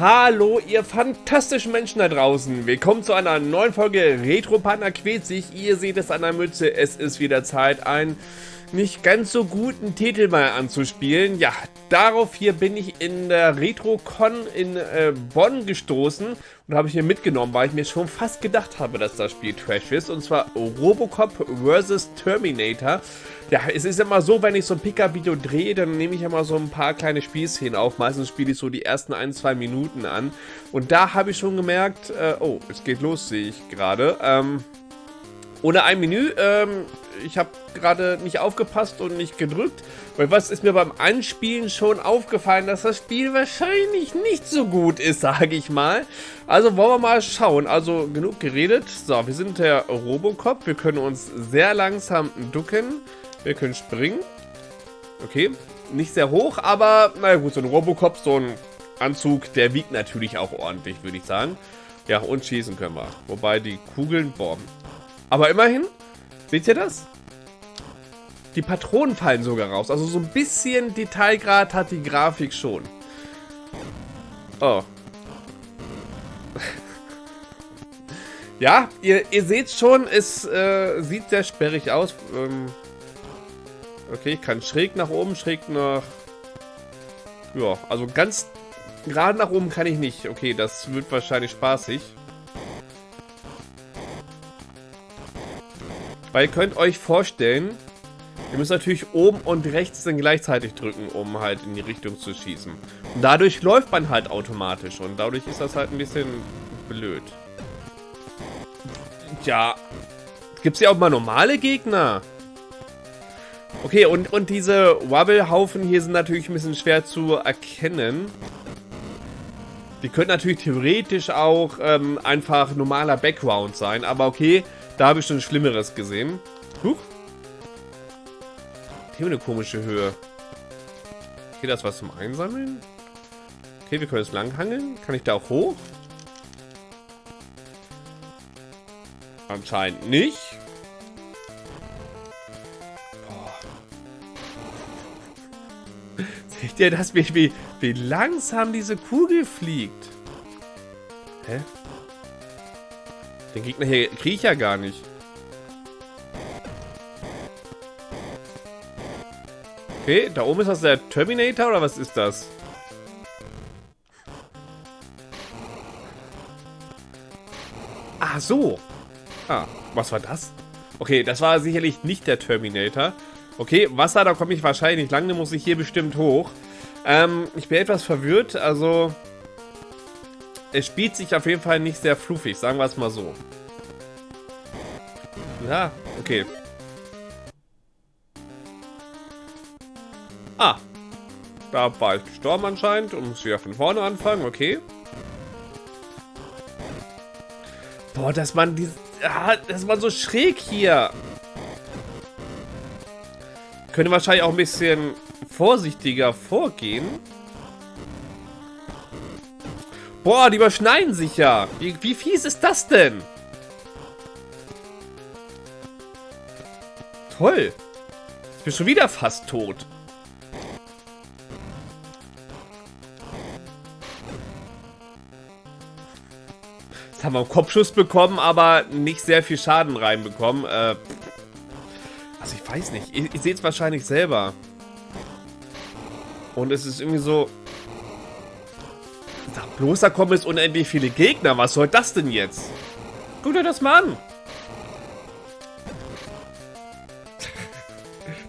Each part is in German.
Hallo, ihr fantastischen Menschen da draußen. Willkommen zu einer neuen Folge Retro Partner quält sich. Ihr seht es an der Mütze. Es ist wieder Zeit, ein nicht ganz so guten Titel mal anzuspielen. Ja, darauf hier bin ich in der RetroCon in äh, Bonn gestoßen und habe ich mir mitgenommen, weil ich mir schon fast gedacht habe, dass das Spiel Trash ist. Und zwar Robocop vs. Terminator. Ja, es ist immer so, wenn ich so ein Pickup-Video drehe, dann nehme ich immer so ein paar kleine Spielszenen auf. Meistens spiele ich so die ersten ein, zwei Minuten an. Und da habe ich schon gemerkt, äh, oh, es geht los, sehe ich gerade. Ähm, ohne ein Menü. Ähm, ich habe gerade nicht aufgepasst und nicht gedrückt. Weil was ist mir beim Anspielen schon aufgefallen, dass das Spiel wahrscheinlich nicht so gut ist, sage ich mal. Also wollen wir mal schauen. Also genug geredet. So, wir sind der Robocop. Wir können uns sehr langsam ducken. Wir können springen. Okay, nicht sehr hoch, aber naja gut, so ein Robocop, so ein Anzug, der wiegt natürlich auch ordentlich, würde ich sagen. Ja, und schießen können wir. Wobei die Kugeln, boah, aber immerhin, seht ihr das? Die Patronen fallen sogar raus. Also so ein bisschen Detailgrad hat die Grafik schon. Oh. ja, ihr, ihr seht schon, es äh, sieht sehr sperrig aus. Ähm okay, ich kann schräg nach oben, schräg nach... Ja, also ganz gerade nach oben kann ich nicht. Okay, das wird wahrscheinlich spaßig. Weil ihr könnt euch vorstellen, ihr müsst natürlich oben und rechts dann gleichzeitig drücken, um halt in die Richtung zu schießen. Und dadurch läuft man halt automatisch und dadurch ist das halt ein bisschen blöd. Tja, gibt es ja auch mal normale Gegner? Okay, und, und diese Wobble-Haufen hier sind natürlich ein bisschen schwer zu erkennen. Die können natürlich theoretisch auch ähm, einfach normaler Background sein, aber okay, da habe ich schon Schlimmeres gesehen. Huch. Hier eine komische Höhe. Okay, das was zum Einsammeln. Okay, wir können es langhangeln. Kann ich da auch hoch? Anscheinend nicht. Seht ihr das, wie, wie, wie langsam diese Kugel fliegt? Hä? Den Gegner hier kriege ich ja gar nicht. Okay, da oben ist das der Terminator oder was ist das? Ah, so. Ah, was war das? Okay, das war sicherlich nicht der Terminator. Okay, Wasser, da komme ich wahrscheinlich lang, da muss ich hier bestimmt hoch. Ähm, ich bin etwas verwirrt, also es spielt sich auf jeden Fall nicht sehr fluffig, sagen wir es mal so. Ja, okay. Ah. Da war ich gestorben anscheinend und muss wieder von vorne anfangen, okay. Boah, dass man dieses... Ah, dass man so schräg hier. Könnte wahrscheinlich auch ein bisschen vorsichtiger vorgehen. Boah, die überschneiden sich ja. Wie, wie fies ist das denn? Toll. Ich bin schon wieder fast tot. Jetzt haben wir einen Kopfschuss bekommen, aber nicht sehr viel Schaden reinbekommen. Äh, also ich weiß nicht. Ihr, ihr seht es wahrscheinlich selber. Und es ist irgendwie so... Bloß, da kommen jetzt unendlich viele Gegner. Was soll das denn jetzt? Guck dir das mal an.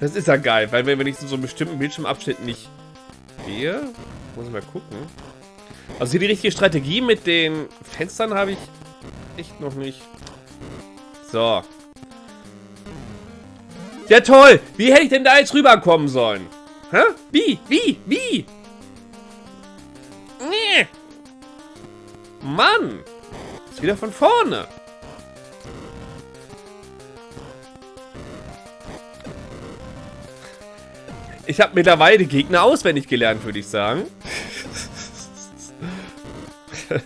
Das ist ja geil, weil wenn ich in so einem bestimmten Bildschirmabschnitt nicht gehe, muss ich mal gucken. Also hier die richtige Strategie mit den Fenstern habe ich echt noch nicht. So. Ja toll! Wie hätte ich denn da jetzt rüberkommen sollen? Hä? Wie? Wie? Wie? Mann! Ist wieder von vorne. Ich habe mittlerweile Gegner auswendig gelernt, würde ich sagen.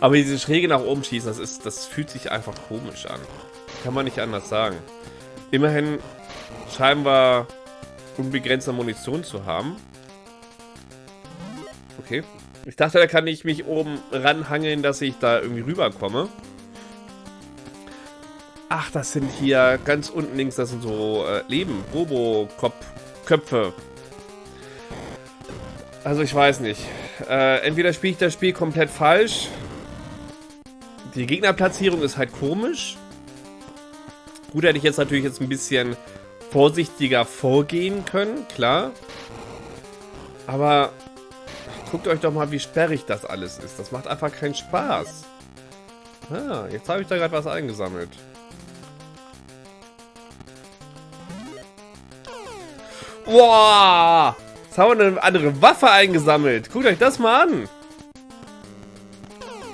Aber diese Schräge nach oben schießen, das, ist, das fühlt sich einfach komisch an. Kann man nicht anders sagen. Immerhin scheinen wir unbegrenzte Munition zu haben. Okay. Ich dachte, da kann ich mich oben ranhangeln, dass ich da irgendwie rüberkomme. Ach, das sind hier ganz unten links, das sind so äh, Leben, Robo-Köpfe. Also ich weiß nicht. Äh, entweder spiele ich das Spiel komplett falsch. Die Gegnerplatzierung ist halt komisch. Gut, hätte ich jetzt natürlich jetzt ein bisschen vorsichtiger vorgehen können, klar. Aber guckt euch doch mal, wie sperrig das alles ist. Das macht einfach keinen Spaß. Ah, jetzt habe ich da gerade was eingesammelt. Boah! Jetzt haben wir eine andere Waffe eingesammelt. Guckt euch das mal an.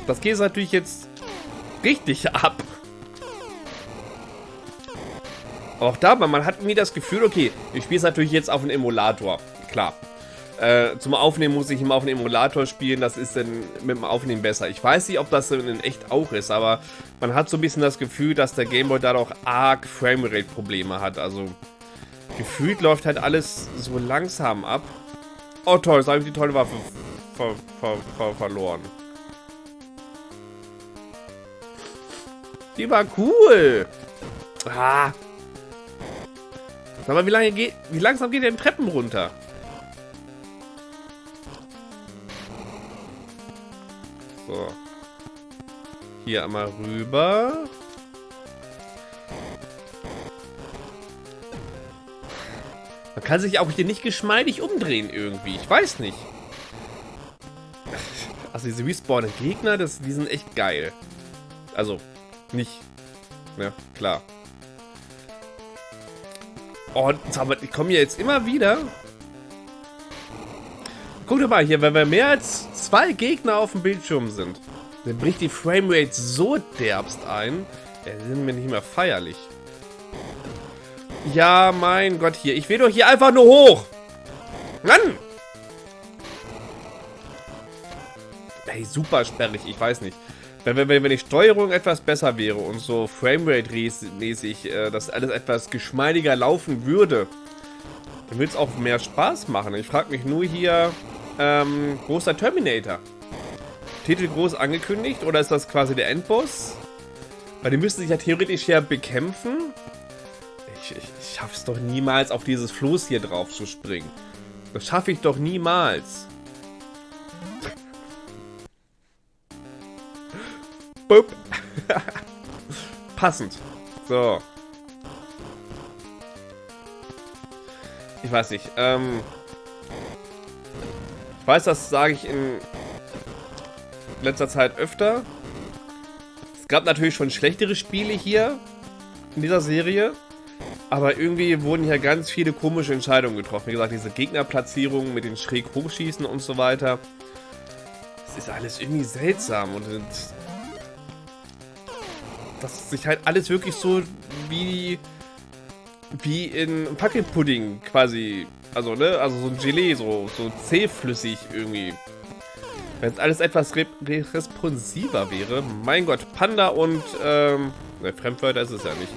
Das geht natürlich jetzt richtig ab. auch da, man hat mir das Gefühl, okay, ich spiele es natürlich jetzt auf einem Emulator. Klar. Äh, zum Aufnehmen muss ich immer auf einem Emulator spielen, das ist dann mit dem Aufnehmen besser. Ich weiß nicht, ob das in echt auch ist, aber man hat so ein bisschen das Gefühl, dass der Gameboy da doch arg Framerate-Probleme hat. Also gefühlt läuft halt alles so langsam ab. Oh toll, jetzt habe ich die tolle Waffe ver ver ver verloren. Die war cool. Ah. Sag mal, wie lange geht, wie langsam geht der Treppen runter? Hier einmal rüber. Man kann sich auch hier nicht geschmeidig umdrehen irgendwie. Ich weiß nicht. Also diese respawnen Gegner, das, die sind echt geil. Also, nicht. Ja, klar. Oh, aber ich komme hier jetzt immer wieder. Guck doch mal hier, wenn wir mehr als zwei Gegner auf dem Bildschirm sind, dann bricht die Framerate so derbst ein. Ja, sind wir nicht mehr feierlich. Ja, mein Gott, hier. Ich will doch hier einfach nur hoch. Mann! Ey, super sperrig. Ich weiß nicht. Wenn, wenn, wenn die Steuerung etwas besser wäre und so Framerate-mäßig äh, das alles etwas geschmeidiger laufen würde, dann würde es auch mehr Spaß machen. Ich frage mich nur hier, ähm, großer Terminator. Titel groß angekündigt oder ist das quasi der Endboss? Weil die müssten sich ja theoretisch ja bekämpfen. Ich, ich, ich schaffe es doch niemals, auf dieses Floß hier drauf zu springen. Das schaffe ich doch niemals. Boop. Passend. So. Ich weiß nicht. Ähm ich weiß, das sage ich in letzter Zeit öfter. Es gab natürlich schon schlechtere Spiele hier in dieser Serie. Aber irgendwie wurden hier ganz viele komische Entscheidungen getroffen. Wie gesagt, diese Gegnerplatzierung mit den schräg hochschießen und so weiter. Das ist alles irgendwie seltsam und dass sich halt alles wirklich so wie wie in Packetpudding quasi, also ne, also so ein Gelee, so, so zähflüssig irgendwie. Wenn es alles etwas re responsiver wäre, mein Gott, Panda und, ähm, ne, Fremdwörter ist es ja nicht.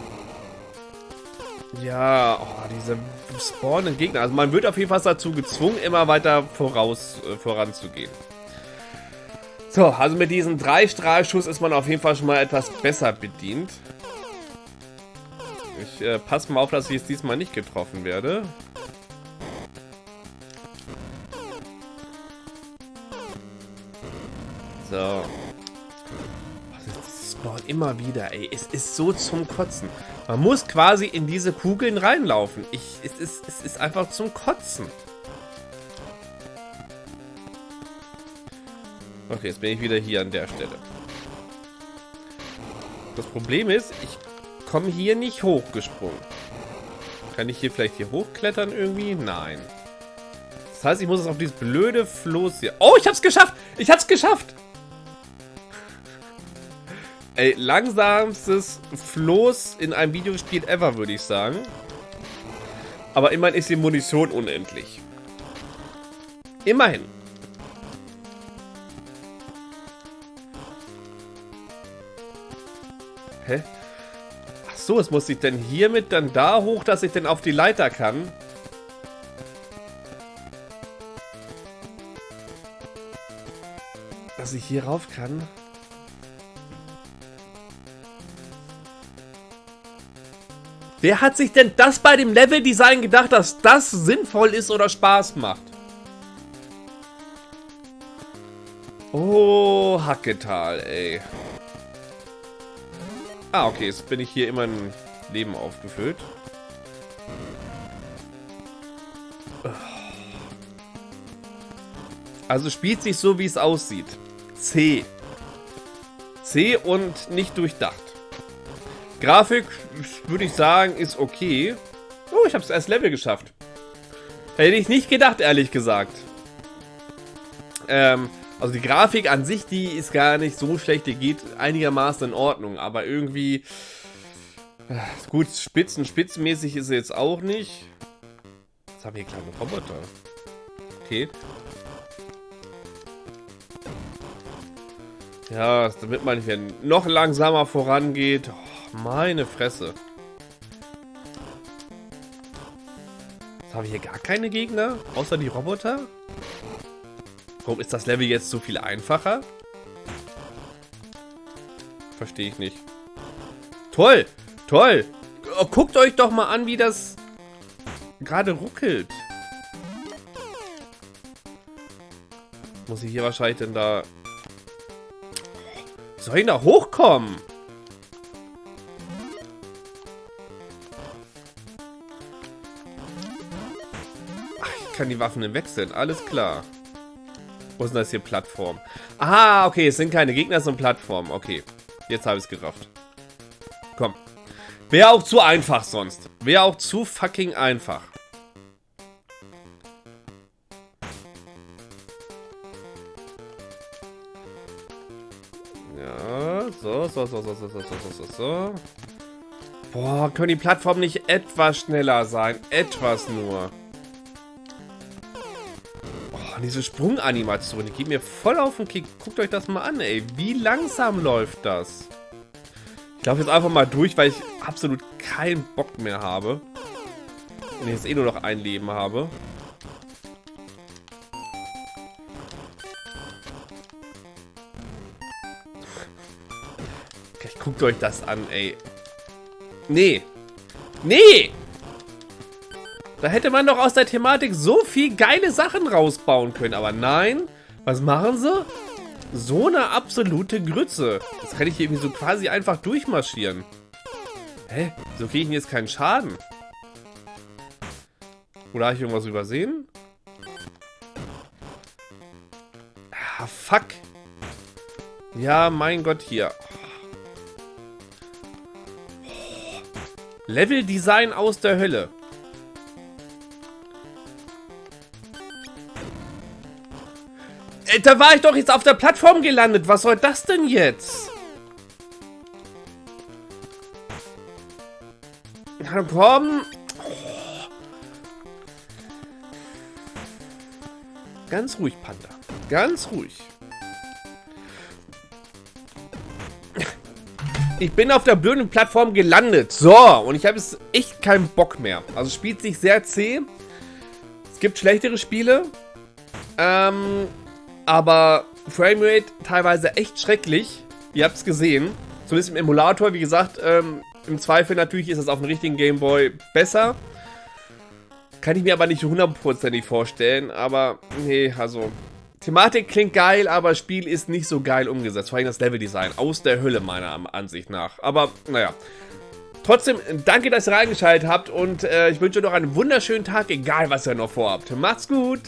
Ja, oh, diese spawnenden Gegner. Also man wird auf jeden Fall dazu gezwungen, immer weiter voraus, äh, voranzugehen. So, also mit diesem Drei-Strahlschuss ist man auf jeden Fall schon mal etwas besser bedient. Ich äh, passe mal auf, dass ich jetzt diesmal nicht getroffen werde. So. Das spawnt immer wieder, ey. Es ist so zum Kotzen. Man muss quasi in diese Kugeln reinlaufen. Ich, es, ist, es ist einfach zum Kotzen. Okay, jetzt bin ich wieder hier an der Stelle. Das Problem ist, ich komme hier nicht hochgesprungen. Kann ich hier vielleicht hier hochklettern irgendwie? Nein. Das heißt, ich muss es auf dieses blöde Floß hier... Oh, ich hab's geschafft! Ich hab's geschafft! Ey, langsamstes Floß in einem Videospiel ever, würde ich sagen. Aber immerhin ist die Munition unendlich. Immerhin. Hä? Ach so, es muss ich denn hiermit dann da hoch, dass ich denn auf die Leiter kann? dass ich hier rauf kann. Wer hat sich denn das bei dem Leveldesign gedacht, dass das sinnvoll ist oder Spaß macht? Oh, Hacketal, ey. Ah, okay, jetzt bin ich hier immer ein Leben aufgefüllt. Also spielt sich so, wie es aussieht. C. C und nicht durchdacht. Grafik, würde ich sagen, ist okay. Oh, ich habe es erst Level geschafft. Hätte ich nicht gedacht, ehrlich gesagt. Ähm, also die Grafik an sich, die ist gar nicht so schlecht. Die geht einigermaßen in Ordnung. Aber irgendwie... Äh, gut, spitzen, spitzenmäßig ist sie jetzt auch nicht. Jetzt haben wir hier kleine Roboter. Okay. Ja, damit man hier noch langsamer vorangeht. Oh, meine Fresse. Jetzt habe ich hier gar keine Gegner, außer die Roboter. Warum ist das Level jetzt so viel einfacher? Verstehe ich nicht. Toll, toll. Oh, guckt euch doch mal an, wie das gerade ruckelt. Muss ich hier wahrscheinlich denn da soll ich da hochkommen? Ach, ich kann die Waffen wechseln. Alles klar. Wo ist denn das hier? Plattform. Ah, okay. Es sind keine Gegner, es sind Plattformen. Okay. Jetzt habe ich es gerafft. Komm. Wäre auch zu einfach sonst. Wäre auch zu fucking einfach. So, so, so, so, so, so, so, so, so. Boah, können die Plattformen nicht etwas schneller sein? Etwas nur. Oh, diese Sprunganimation, die geht mir voll auf den Kick. Guckt euch das mal an, ey. Wie langsam läuft das? Ich laufe jetzt einfach mal durch, weil ich absolut keinen Bock mehr habe. Und jetzt eh nur noch ein Leben habe. Guckt euch das an, ey. Nee. Nee! Da hätte man doch aus der Thematik so viel geile Sachen rausbauen können. Aber nein. Was machen sie? So eine absolute Grütze. Das kann ich irgendwie so quasi einfach durchmarschieren. Hä? So kriege ich jetzt keinen Schaden. Oder habe ich irgendwas übersehen? Ah, fuck. Ja, mein Gott, hier. Level-Design aus der Hölle. Äh, da war ich doch jetzt auf der Plattform gelandet. Was soll das denn jetzt? Na komm. Ganz ruhig, Panda. Ganz ruhig. Ich bin auf der blöden Plattform gelandet. So, und ich habe jetzt echt keinen Bock mehr. Also spielt sich sehr zäh. Es gibt schlechtere Spiele. Ähm, aber Framerate teilweise echt schrecklich. Ihr habt es gesehen. Zumindest im Emulator, wie gesagt, ähm, im Zweifel natürlich ist es auf dem richtigen Gameboy besser. Kann ich mir aber nicht hundertprozentig vorstellen. Aber nee, also Thematik klingt geil, aber Spiel ist nicht so geil umgesetzt. Vor allem das Leveldesign. Aus der Hölle, meiner Ansicht nach. Aber, naja. Trotzdem, danke, dass ihr reingeschaltet habt und äh, ich wünsche euch noch einen wunderschönen Tag, egal was ihr noch vorhabt. Macht's gut!